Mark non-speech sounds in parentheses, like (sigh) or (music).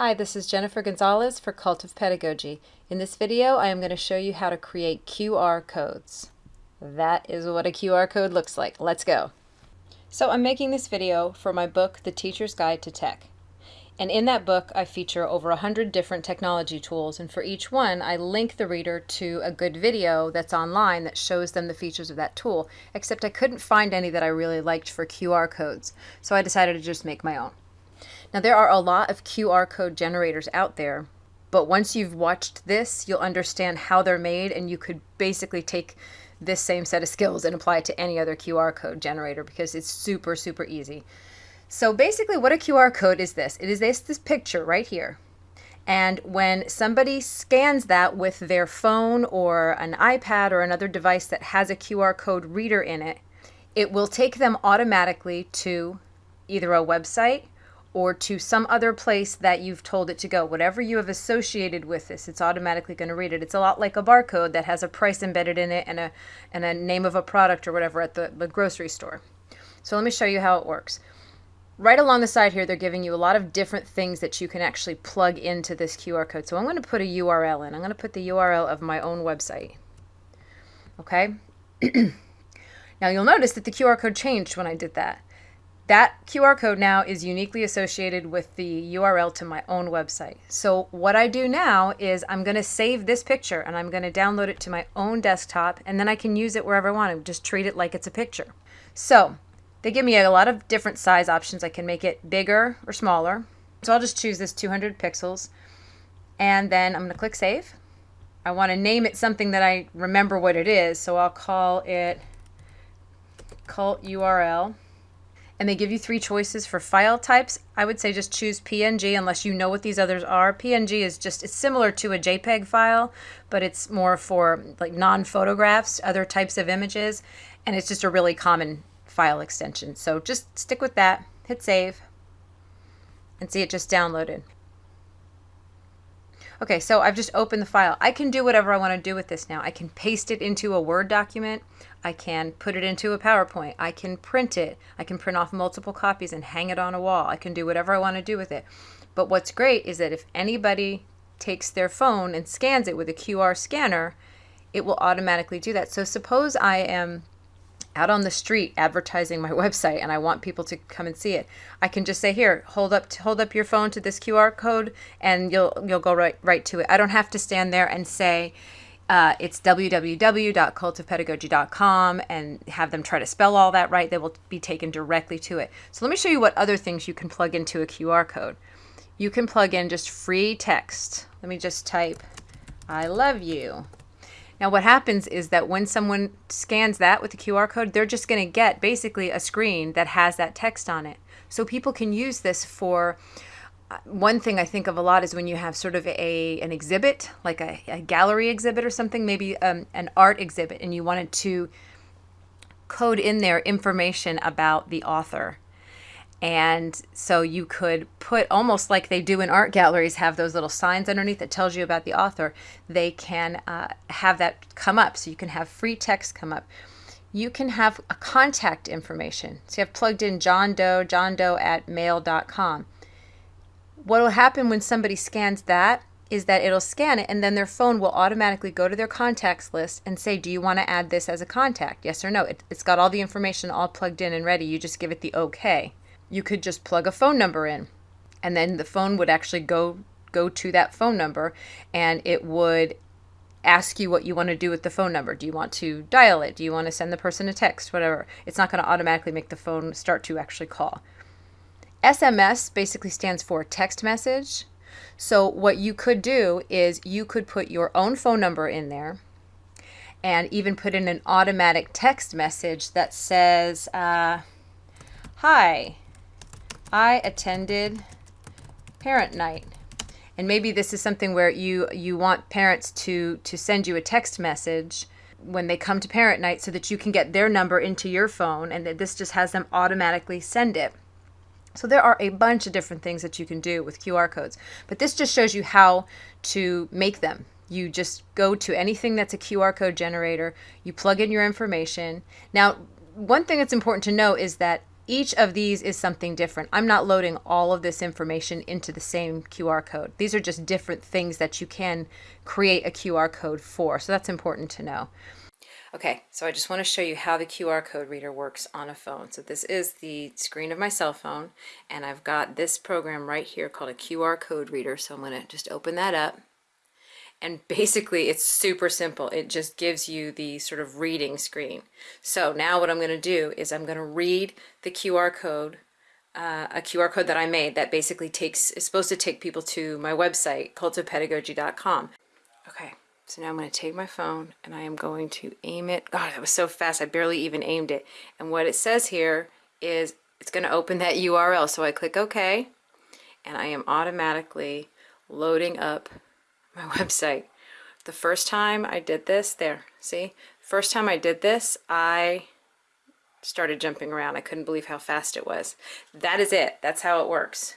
Hi, this is Jennifer Gonzalez for Cult of Pedagogy. In this video, I am going to show you how to create QR codes. That is what a QR code looks like. Let's go. So I'm making this video for my book, The Teacher's Guide to Tech. And in that book, I feature over 100 different technology tools, and for each one, I link the reader to a good video that's online that shows them the features of that tool, except I couldn't find any that I really liked for QR codes, so I decided to just make my own. Now there are a lot of QR code generators out there, but once you've watched this, you'll understand how they're made and you could basically take this same set of skills and apply it to any other QR code generator because it's super, super easy. So basically what a QR code is this. It is this, this picture right here. And when somebody scans that with their phone or an iPad or another device that has a QR code reader in it, it will take them automatically to either a website or to some other place that you've told it to go. Whatever you have associated with this, it's automatically going to read it. It's a lot like a barcode that has a price embedded in it and a, and a name of a product or whatever at the, the grocery store. So let me show you how it works. Right along the side here, they're giving you a lot of different things that you can actually plug into this QR code. So I'm going to put a URL in. I'm going to put the URL of my own website. Okay? (clears throat) now you'll notice that the QR code changed when I did that. That QR code now is uniquely associated with the URL to my own website. So what I do now is I'm going to save this picture and I'm going to download it to my own desktop and then I can use it wherever I want to. Just treat it like it's a picture. So they give me a lot of different size options. I can make it bigger or smaller. So I'll just choose this 200 pixels and then I'm going to click save. I want to name it something that I remember what it is. So I'll call it cult URL and they give you three choices for file types. I would say just choose PNG unless you know what these others are. PNG is just, it's similar to a JPEG file, but it's more for like non-photographs, other types of images, and it's just a really common file extension. So just stick with that, hit save, and see it just downloaded. Okay, so I've just opened the file. I can do whatever I want to do with this now. I can paste it into a Word document. I can put it into a PowerPoint. I can print it. I can print off multiple copies and hang it on a wall. I can do whatever I want to do with it. But what's great is that if anybody takes their phone and scans it with a QR scanner, it will automatically do that. So suppose I am out on the street advertising my (laughs) website and I want people to come and see it, I can just say here, hold up hold up your phone to this QR code and you'll you'll go right right to it. I don't have to stand there and say uh, it's www.cultofpedagogy.com and have them try to spell all that right. They will be taken directly to it. So let me show you what other things you can plug into a QR code. You can plug in just free text. Let me just type, I love you. Now what happens is that when someone scans that with the QR code, they're just going to get basically a screen that has that text on it. So people can use this for uh, one thing I think of a lot is when you have sort of a an exhibit, like a, a gallery exhibit or something, maybe um, an art exhibit, and you wanted to code in there information about the author and so you could put almost like they do in art galleries, have those little signs underneath that tells you about the author. They can uh, have that come up. So you can have free text come up. You can have a contact information. So you have plugged in John Doe, John Doe at mail.com. What will happen when somebody scans that is that it'll scan it and then their phone will automatically go to their contacts list and say, do you want to add this as a contact? Yes or no. It, has got all the information all plugged in and ready. You just give it the okay you could just plug a phone number in and then the phone would actually go go to that phone number and it would ask you what you want to do with the phone number. Do you want to dial it? Do you want to send the person a text? Whatever. It's not going to automatically make the phone start to actually call. SMS basically stands for text message. So what you could do is you could put your own phone number in there and even put in an automatic text message that says, uh, Hi, I attended parent night. And maybe this is something where you you want parents to to send you a text message when they come to parent night so that you can get their number into your phone and that this just has them automatically send it. So there are a bunch of different things that you can do with QR codes, but this just shows you how to make them. You just go to anything that's a QR code generator, you plug in your information. Now, one thing that's important to know is that each of these is something different. I'm not loading all of this information into the same QR code. These are just different things that you can create a QR code for. So that's important to know. Okay, so I just want to show you how the QR code reader works on a phone. So this is the screen of my cell phone, and I've got this program right here called a QR code reader. So I'm going to just open that up. And basically it's super simple. It just gives you the sort of reading screen. So now what I'm going to do is I'm going to read the QR code, uh, a QR code that I made that basically takes, is supposed to take people to my website, cultofpedagogy.com. Okay, so now I'm going to take my phone and I am going to aim it. God, that was so fast. I barely even aimed it. And what it says here is it's going to open that URL. So I click OK and I am automatically loading up my (laughs) website. The first time I did this, there, see? First time I did this, I started jumping around. I couldn't believe how fast it was. That is it. That's how it works.